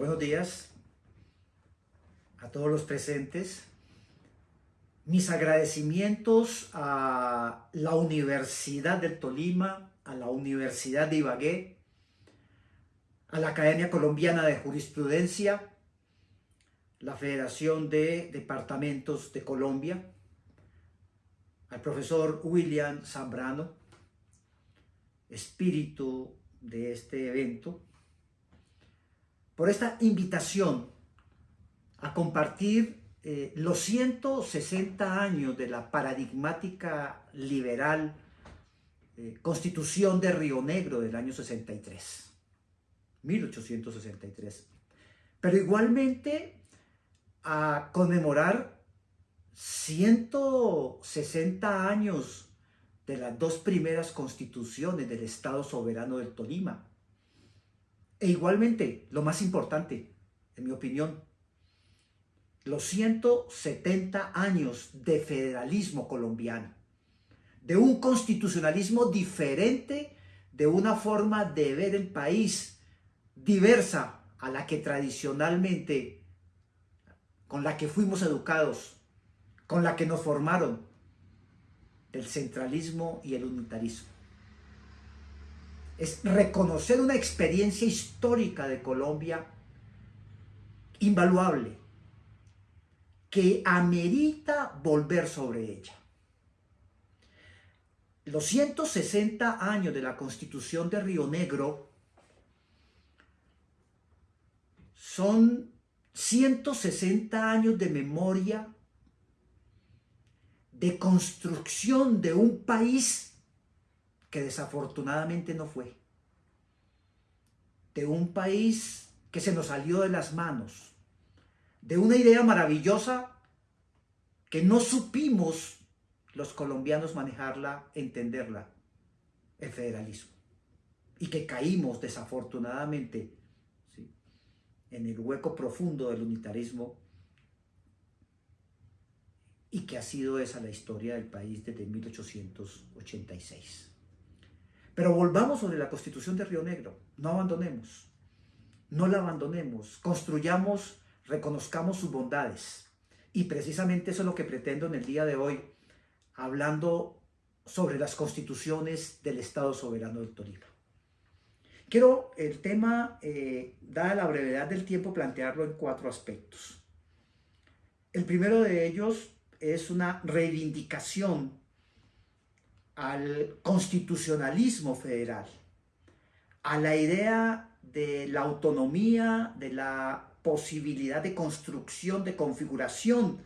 Buenos días a todos los presentes. Mis agradecimientos a la Universidad del Tolima, a la Universidad de Ibagué, a la Academia Colombiana de Jurisprudencia, la Federación de Departamentos de Colombia, al profesor William Zambrano, espíritu de este evento, por esta invitación a compartir eh, los 160 años de la paradigmática liberal eh, Constitución de Río Negro del año 63, 1863. Pero igualmente a conmemorar 160 años de las dos primeras constituciones del Estado Soberano del Tolima, e igualmente, lo más importante, en mi opinión, los 170 años de federalismo colombiano, de un constitucionalismo diferente, de una forma de ver el país diversa a la que tradicionalmente, con la que fuimos educados, con la que nos formaron, del centralismo y el unitarismo es reconocer una experiencia histórica de Colombia invaluable, que amerita volver sobre ella. Los 160 años de la Constitución de Río Negro son 160 años de memoria, de construcción de un país que desafortunadamente no fue. De un país que se nos salió de las manos. De una idea maravillosa que no supimos los colombianos manejarla, entenderla, el federalismo. Y que caímos desafortunadamente en el hueco profundo del unitarismo y que ha sido esa la historia del país desde 1886. Pero volvamos sobre la Constitución de Río Negro. No abandonemos. No la abandonemos. Construyamos, reconozcamos sus bondades. Y precisamente eso es lo que pretendo en el día de hoy, hablando sobre las constituciones del Estado Soberano del Tolima. Quiero el tema, eh, dada la brevedad del tiempo, plantearlo en cuatro aspectos. El primero de ellos es una reivindicación al constitucionalismo federal, a la idea de la autonomía, de la posibilidad de construcción, de configuración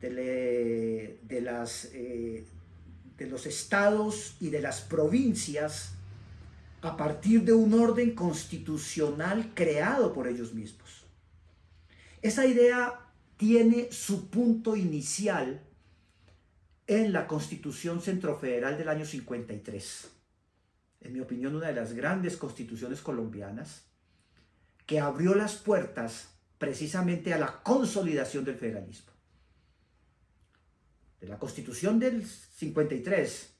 de, las, eh, de los estados y de las provincias a partir de un orden constitucional creado por ellos mismos. Esa idea tiene su punto inicial en la Constitución Centrofederal del año 53. En mi opinión, una de las grandes constituciones colombianas que abrió las puertas precisamente a la consolidación del federalismo. De la Constitución del 53,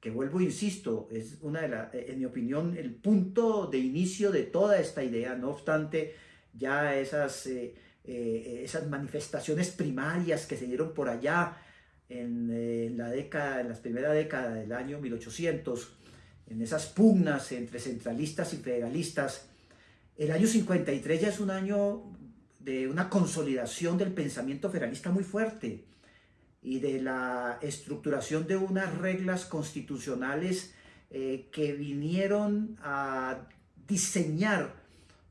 que vuelvo insisto, es una de las, en mi opinión, el punto de inicio de toda esta idea, no obstante, ya esas, eh, eh, esas manifestaciones primarias que se dieron por allá en, la década, en las primeras décadas del año 1800, en esas pugnas entre centralistas y federalistas, el año 53 ya es un año de una consolidación del pensamiento federalista muy fuerte y de la estructuración de unas reglas constitucionales eh, que vinieron a diseñar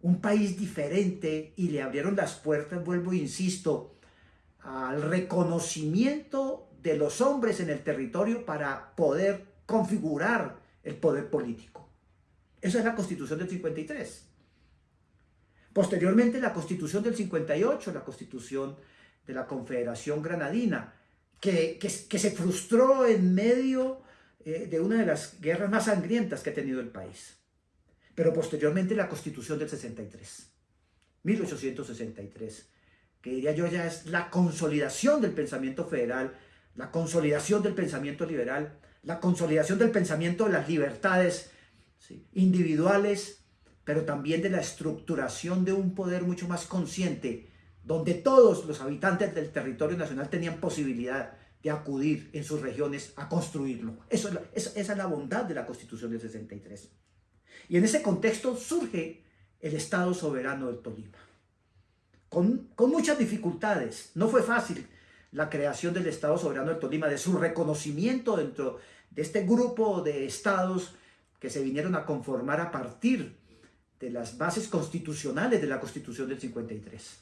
un país diferente y le abrieron las puertas, vuelvo e insisto, al reconocimiento de los hombres en el territorio para poder configurar el poder político. Esa es la Constitución del 53. Posteriormente la Constitución del 58, la Constitución de la Confederación Granadina, que, que, se frustró en medio eh, de una de las guerras más sangrientas que ha tenido el país. Pero posteriormente la Constitución del 63, 1863, que diría yo ya es la consolidación del pensamiento federal la consolidación del pensamiento liberal, la consolidación del pensamiento de las libertades individuales, pero también de la estructuración de un poder mucho más consciente, donde todos los habitantes del territorio nacional tenían posibilidad de acudir en sus regiones a construirlo. Eso esa es la bondad de la Constitución del 63. Y en ese contexto surge el Estado soberano del Tolima. Con, con, muchas dificultades. No fue fácil la creación del Estado soberano del Tolima, de su reconocimiento dentro de este grupo de estados que se vinieron a conformar a partir de las bases constitucionales de la Constitución del 53.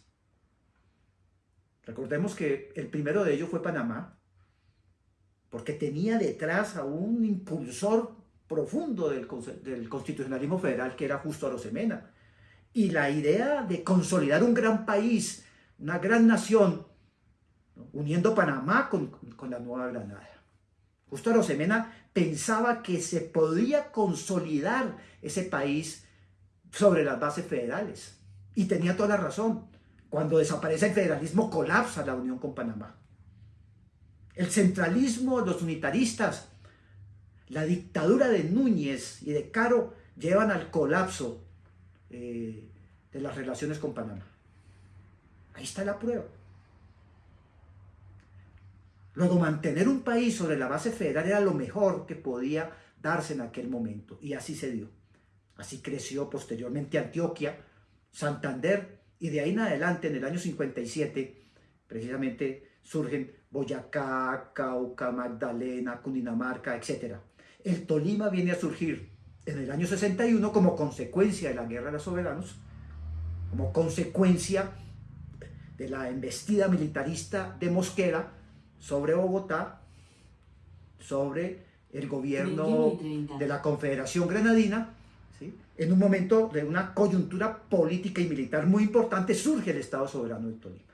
Recordemos que el primero de ellos fue Panamá, porque tenía detrás a un impulsor profundo del, del constitucionalismo federal que era Justo Arosemena. Y la idea de consolidar un gran país, una gran nación, uniendo Panamá con, con la Nueva Granada. Justo Arosemena pensaba que se podía consolidar ese país sobre las bases federales. Y tenía toda la razón. Cuando desaparece el federalismo, colapsa la unión con Panamá. El centralismo, los unitaristas, la dictadura de Núñez y de Caro llevan al colapso eh, de las relaciones con Panamá. Ahí está la prueba. Luego, mantener un país sobre la base federal era lo mejor que podía darse en aquel momento. Y así se dio. Así creció posteriormente Antioquia, Santander y de ahí en adelante, en el año 57, precisamente surgen Boyacá, Cauca, Magdalena, Cundinamarca, etc. El Tolima viene a surgir en el año 61 como consecuencia de la Guerra de los Soberanos, como consecuencia de la embestida militarista de Mosquera sobre Bogotá, sobre el gobierno de la Confederación Granadina en un momento de una coyuntura política y militar muy importante, surge el Estado Soberano de Tolima,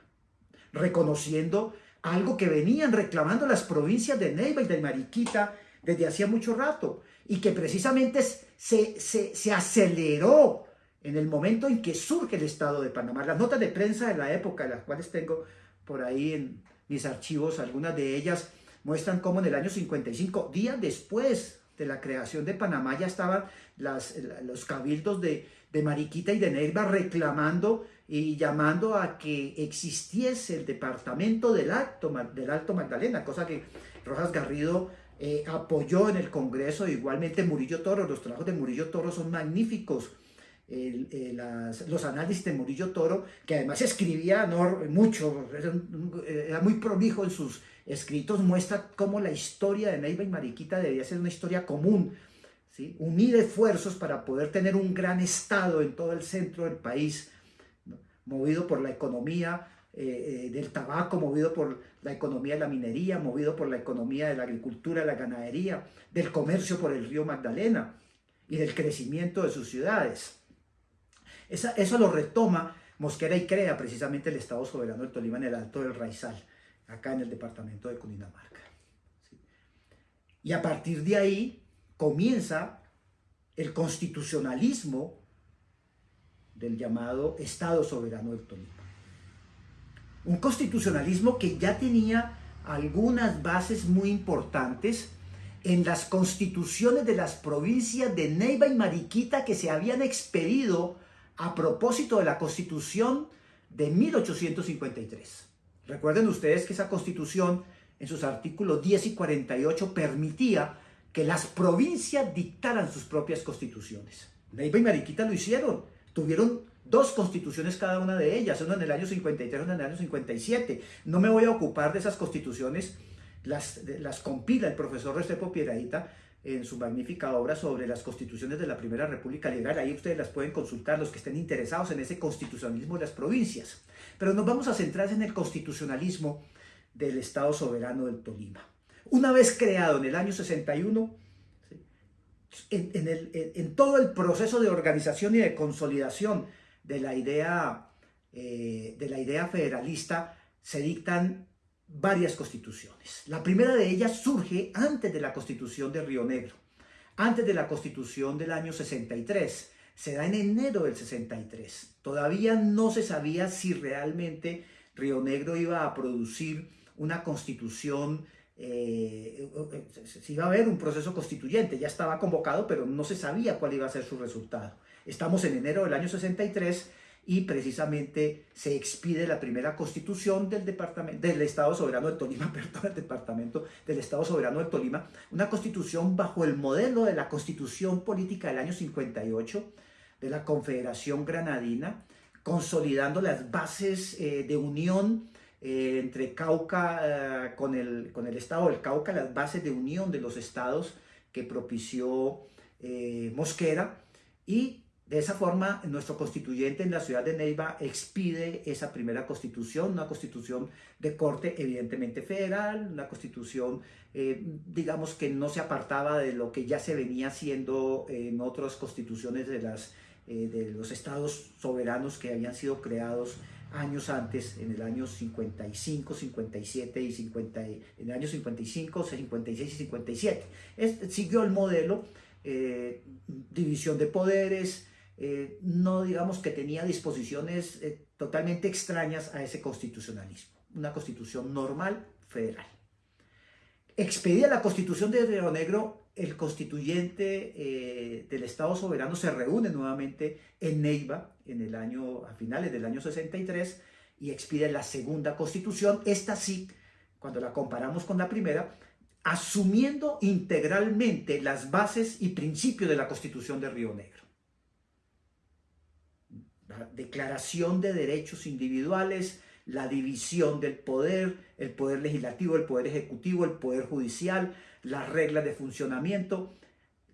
reconociendo algo que venían reclamando las provincias de Neiva y de Mariquita desde hacía mucho rato, y que precisamente se, se, aceleró en el momento en que surge el Estado de Panamá. Las notas de prensa de la época, las cuales tengo por ahí en mis archivos, algunas de ellas muestran cómo en el año 55, días después de la creación de Panamá ya estaban las, los cabildos de, de Mariquita y de Neiva reclamando y llamando a que existiese el departamento del Alto, del Alto Magdalena, cosa que Rojas Garrido eh, apoyó en el Congreso, igualmente Murillo Toro, los trabajos de Murillo Toro son magníficos, eh, los análisis de Murillo Toro, que además escribía mucho, era muy prolijo en sus escritos muestra cómo la historia de Neiva y Mariquita debía ser una historia común, unir esfuerzos para poder tener un gran estado en todo el centro del país, movido por la economía eh, eh, del tabaco, movido por la economía de la minería, movido por la economía de la agricultura, la ganadería, del comercio por el río Magdalena y del crecimiento de sus ciudades. Eso lo retoma Mosquera y crea precisamente el Estado Soberano del Tolima en el Alto del Raizal acá en el departamento de Cundinamarca. Y a partir de ahí comienza el constitucionalismo del llamado Estado Soberano del Tolima. Un constitucionalismo que ya tenía algunas bases muy importantes en las constituciones de las provincias de Neiva y Mariquita que se habían expedido a propósito de la constitución de 1853. Recuerden ustedes que esa constitución en sus artículos 10 y 48 permitía que las provincias dictaran sus propias constituciones. Neiva y Mariquita lo hicieron. Tuvieron dos constituciones cada una de ellas, una en el año 53, una en el año 57. No me voy a ocupar de esas constituciones, las, las compila el profesor Restrepo Piedraíta en su magnífica obra sobre las constituciones de la Primera República Liberal. Ahí ustedes las pueden consultar, los que estén interesados en ese constitucionalismo de las provincias. Pero nos vamos a centrar en el constitucionalismo del Estado Soberano del Tolima. Una vez creado en el año 61, en, todo el proceso de organización y de consolidación de la idea, eh, de la idea federalista, se dictan varias constituciones. La primera de ellas surge antes de la constitución de Río Negro, antes de la constitución del año 63. Se da en enero del 63. Todavía no se sabía si realmente Río Negro iba a producir una constitución eh, si iba a haber un proceso constituyente, ya estaba convocado, pero no se sabía cuál iba a ser su resultado. Estamos en enero del año 63 y precisamente se expide la primera constitución del, departamento, del Estado Soberano del Tolima, perdón, el departamento del Estado Soberano del Tolima, una constitución bajo el modelo de la constitución política del año 58 de la Confederación Granadina, consolidando las bases eh, de unión eh, entre Cauca eh, con, el, con el estado del Cauca, las bases de unión de los estados que propició Mosquera y de esa forma nuestro constituyente en la ciudad de Neiva expide esa primera constitución, una constitución de corte evidentemente federal, una constitución digamos que no se apartaba de lo que ya se venía haciendo en otras constituciones de, las, de los estados soberanos que habían sido creados años antes, en el año 55, 57 y 50, en el año 55, 56 y 57. siguió el modelo, eh, división de poderes, eh, no digamos que tenía disposiciones eh, totalmente extrañas a ese constitucionalismo, una constitución normal federal. Expedida la constitución de Río Negro, el constituyente eh, del Estado soberano se reúne nuevamente en Neiva en el año, a finales del año 63 y expide la segunda constitución, esta sí, cuando la comparamos con la primera, asumiendo integralmente las bases y principios de la constitución de Río Negro. La declaración de derechos individuales, la división del poder, el poder legislativo, el poder ejecutivo, el poder judicial, las reglas de funcionamiento,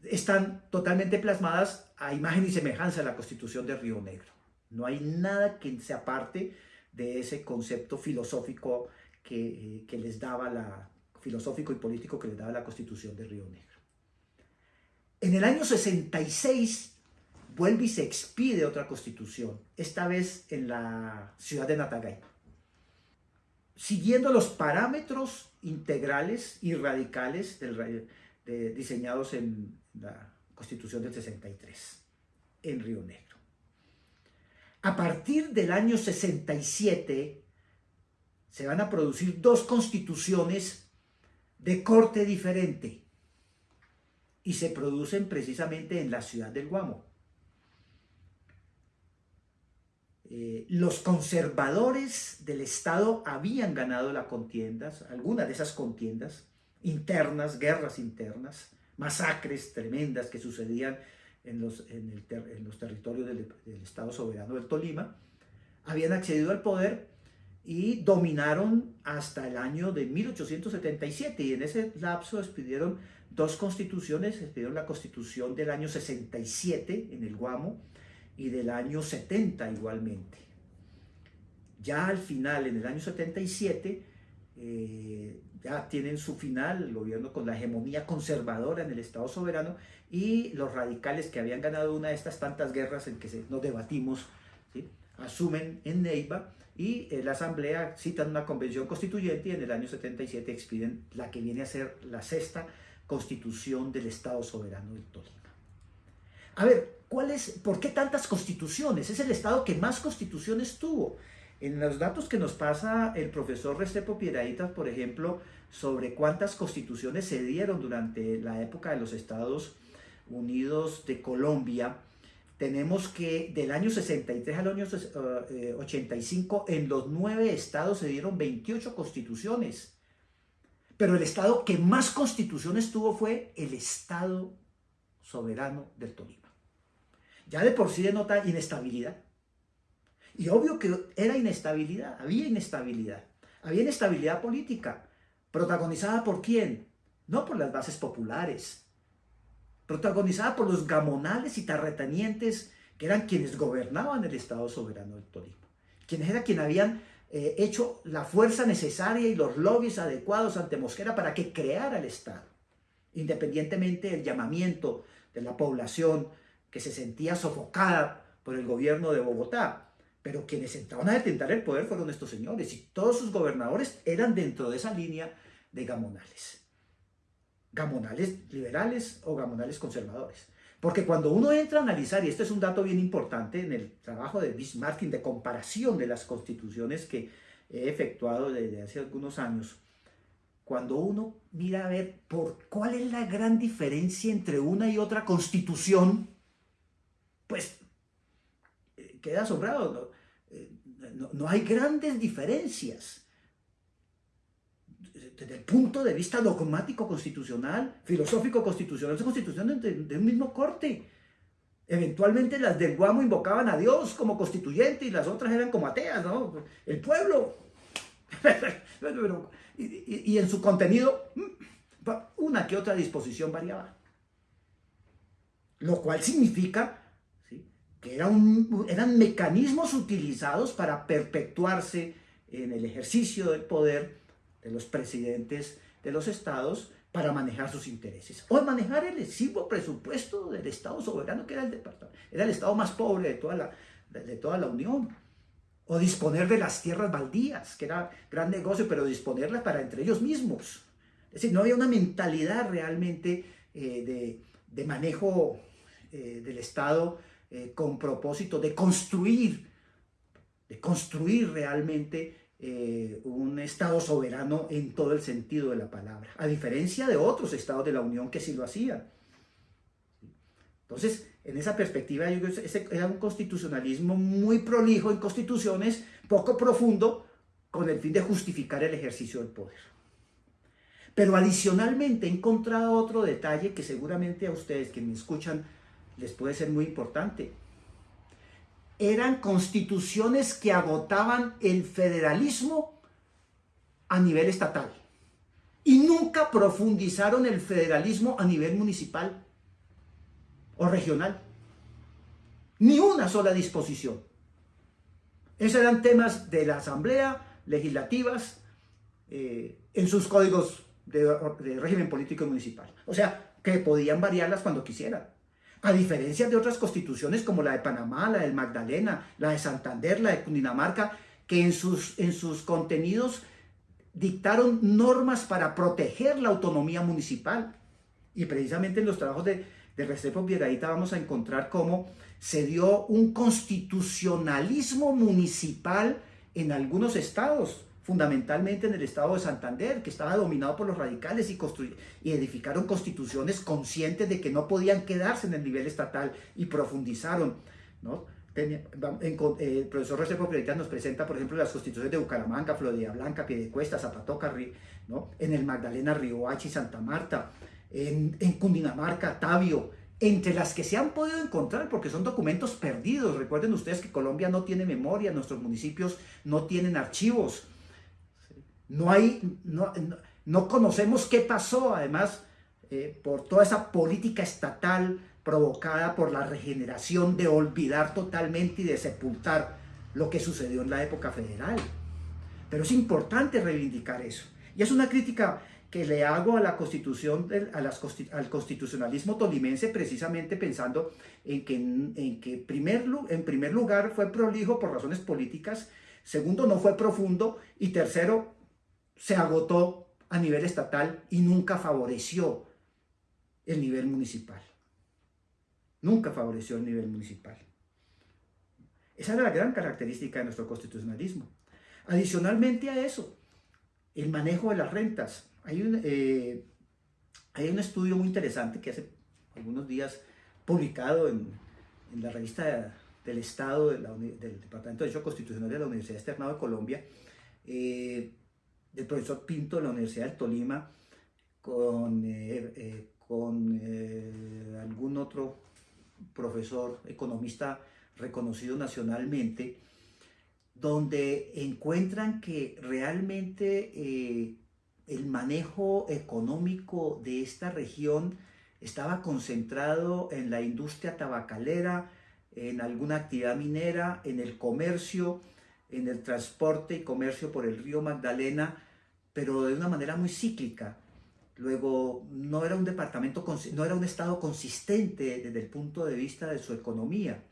están totalmente plasmadas a imagen y semejanza de la Constitución de Río Negro. No hay nada que se aparte de ese concepto filosófico que, que les daba la, filosófico y político que les daba la Constitución de Río Negro. En el año 66 vuelve y se expide otra constitución, esta vez en la ciudad de Natagay siguiendo los parámetros integrales y radicales del, diseñados en la Constitución del 63, en Río Negro. A partir del año 67 se van a producir dos constituciones de corte diferente y se producen precisamente en la ciudad del Guamo. Eh, los conservadores del Estado habían ganado las contiendas, algunas de esas contiendas internas, guerras internas, masacres tremendas que sucedían en los, territorios del, Estado soberano del Tolima, habían accedido al poder y dominaron hasta el año de 1877 y en ese lapso expidieron dos constituciones, expidieron la constitución del año 67 en el Guamo y del año 70 igualmente. Ya al final, en el año 77, eh, ya tienen su final el gobierno con la hegemonía conservadora en el Estado soberano y los radicales que habían ganado una de estas tantas guerras en que nos debatimos, asumen en Neiva y la Asamblea citan una convención constituyente y en el año 77 expiden la que viene a ser la sexta constitución del Estado soberano del Tolima. A ver, ¿por qué tantas constituciones? Es el Estado que más constituciones tuvo. En los datos que nos pasa el profesor Restrepo Piedraítas, por ejemplo, sobre cuántas constituciones se dieron durante la época de los Estados Unidos de Colombia, tenemos que del año 63 al año 85, eh, en los nueve estados se dieron 28 constituciones. Pero el estado que más constituciones tuvo fue el Estado soberano del Tolima ya de por sí denota inestabilidad. Y obvio que era inestabilidad, había inestabilidad. Había inestabilidad política, protagonizada por quién? No por las bases populares, protagonizada por los gamonales y tarretanientes que eran quienes gobernaban el Estado soberano del Tolima, quienes eran quienes habían eh, hecho la fuerza necesaria y los lobbies adecuados ante Mosquera para que creara el Estado, independientemente del llamamiento de la población que se sentía sofocada por el gobierno de Bogotá. Pero quienes entraron a detentar el poder fueron estos señores y todos sus gobernadores eran dentro de esa línea de gamonales. Gamonales liberales o gamonales conservadores. Porque cuando uno entra a analizar, y este es un dato bien importante en el trabajo de Bismarck de comparación de las constituciones que he efectuado desde hace algunos años, cuando uno mira a ver por cuál es la gran diferencia entre una y otra constitución, pues eh, queda asombrado. Eh, no, hay grandes diferencias. Desde el punto de vista dogmático constitucional, filosófico constitucional, son constituciones de, un mismo corte. Eventualmente las del Guamo invocaban a Dios como constituyente y las otras eran como ateas, ¿no? El pueblo. y, en su contenido, mm, una que otra disposición variaba. Lo cual significa que eran mecanismos utilizados para perpetuarse en el ejercicio del poder de los presidentes de los estados para manejar sus intereses o manejar el exiguo presupuesto del Estado soberano que era el departamento, era el Estado más pobre de toda la, de toda la Unión o disponer de las tierras baldías, que era gran negocio, pero disponerlas para entre ellos mismos. Es decir, no había una mentalidad realmente eh, de, manejo eh, del Estado eh, con propósito de construir, de construir realmente un Estado soberano en todo el sentido de la palabra, a diferencia de otros estados de la Unión que sí lo hacían. Entonces, en esa perspectiva, yo creo que era un constitucionalismo muy prolijo en constituciones, poco profundo, con el fin de justificar el ejercicio del poder. Pero adicionalmente he encontrado otro detalle que seguramente a ustedes que me escuchan les puede ser muy importante. Eran constituciones que agotaban el federalismo a nivel estatal y nunca profundizaron el federalismo a nivel municipal o regional. Ni una sola disposición. Esos eran temas de la Asamblea, legislativas, eh, en sus códigos de, de, régimen político municipal. O sea, que podían variarlas cuando quisieran. A diferencia de otras constituciones como la de Panamá, la del Magdalena, la de Santander, la de Cundinamarca, que en sus, en sus contenidos dictaron normas para proteger la autonomía municipal. Y precisamente en los trabajos de, de Restrepo Piedradita vamos a encontrar cómo se dio un constitucionalismo municipal en algunos estados, fundamentalmente en el estado de Santander, que estaba dominado por los radicales y, y edificaron constituciones conscientes de que no podían quedarse en el nivel estatal y profundizaron. ¿no? Eh, el profesor Restrepo Piedradita nos presenta, por ejemplo, las constituciones de Bucaramanga, Florida Blanca, Piedecuesta, Zapatoca, ¿no? en el Magdalena, Riohacha y Santa Marta, en, Cundinamarca, Tabio, entre las que se han podido encontrar, porque son documentos perdidos. Recuerden ustedes que Colombia no tiene memoria, nuestros municipios no tienen archivos. No, hay, no, conocemos qué pasó, además, eh, por toda esa política estatal provocada por la regeneración de olvidar totalmente y de sepultar lo que sucedió en la época federal. Pero es importante reivindicar eso. Y es una crítica que le hago a la constitución, al constitucionalismo tolimense precisamente pensando en que, en, que primer, en primer lugar fue prolijo por razones políticas, segundo no fue profundo y tercero se agotó a nivel estatal y nunca favoreció el nivel municipal. Nunca favoreció el nivel municipal. Esa era la gran característica de nuestro constitucionalismo. Adicionalmente a eso, el manejo de las rentas. Hay un, eh, hay un estudio muy interesante que hace algunos días publicado en, la revista del Estado del Departamento de Derecho Constitucional de la Universidad Externado de Colombia, eh, del profesor Pinto de la Universidad del Tolima, con, eh, con algún otro profesor economista reconocido nacionalmente, donde encuentran que realmente el manejo económico de esta región estaba concentrado en la industria tabacalera, en alguna actividad minera, en el comercio, en el transporte y comercio por el río Magdalena, pero de una manera muy cíclica. Luego, no era un departamento, no era un estado consistente desde el punto de vista de su economía.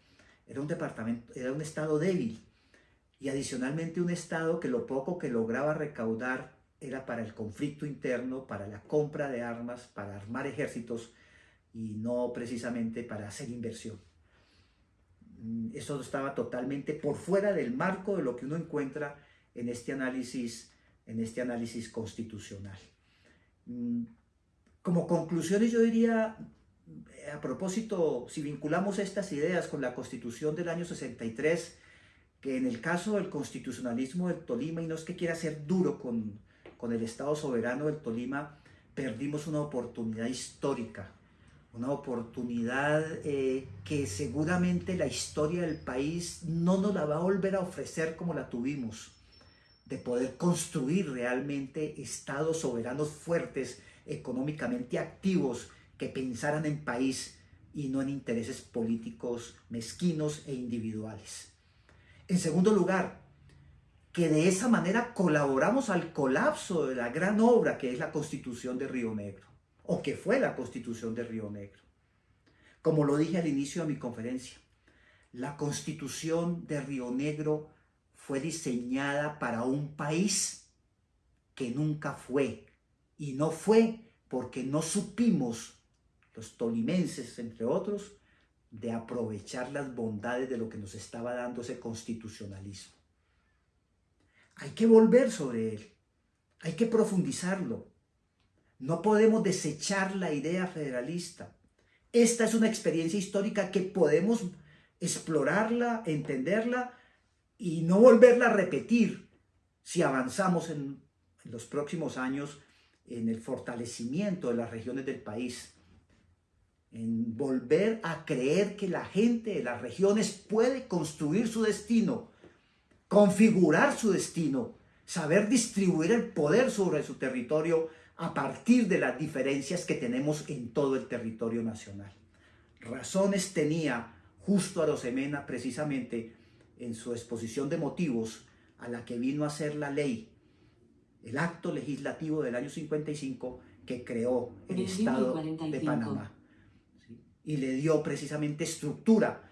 Era un departamento, era un estado débil. Y adicionalmente un estado que lo poco que lograba recaudar era para el conflicto interno, para la compra de armas, para armar ejércitos y no precisamente para hacer inversión. Mm, eso estaba totalmente por fuera del marco de lo que uno encuentra en este análisis, en este análisis constitucional. Mm, como conclusiones yo diría, a propósito, si vinculamos estas ideas con la constitución del año 63, que en el caso del constitucionalismo del Tolima, y no es que quiera ser duro con, con el Estado soberano del Tolima, perdimos una oportunidad histórica, una oportunidad eh, que seguramente la historia del país no nos la va a volver a ofrecer como la tuvimos, de poder construir realmente estados soberanos fuertes, económicamente activos, que pensaran en país y no en intereses políticos mezquinos e individuales. En segundo lugar, que de esa manera colaboramos al colapso de la gran obra que es la Constitución de Río Negro, o que fue la Constitución de Río Negro. Como lo dije al inicio de mi conferencia, la Constitución de Río Negro fue diseñada para un país que nunca fue, y no fue porque no supimos, los tolimenses entre otros, de aprovechar las bondades de lo que nos estaba dando ese constitucionalismo. Hay que volver sobre él, hay que profundizarlo. No podemos desechar la idea federalista. Esta es una experiencia histórica que podemos explorarla, entenderla y no volverla a repetir si avanzamos en, los próximos años en el fortalecimiento de las regiones del país, en volver a creer que la gente de las regiones puede construir su destino configurar su destino, saber distribuir el poder sobre su territorio a partir de las diferencias que tenemos en todo el territorio nacional. Razones tenía Justo Arosemena precisamente en su exposición de motivos a la que vino a ser la ley, el acto legislativo del año 55 que creó el Estado de Panamá. Y le dio precisamente estructura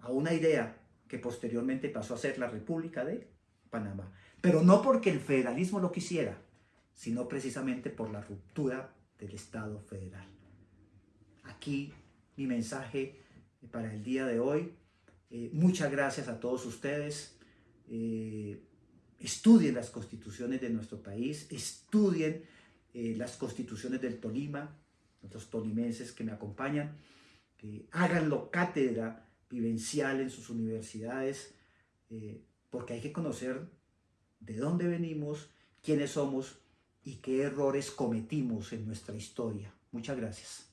a una idea que posteriormente pasó a ser la República de Panamá. Pero no porque el federalismo lo quisiera, sino precisamente por la ruptura del Estado federal. Aquí mi mensaje para el día de hoy. Eh, muchas gracias a todos ustedes. Eh, estudien las constituciones de nuestro país, estudien eh, las constituciones del Tolima, nuestros tolimenses que me acompañan, háganlo cátedra vivencial en sus universidades, porque hay que conocer de dónde venimos, quiénes somos y qué errores cometimos en nuestra historia. Muchas gracias.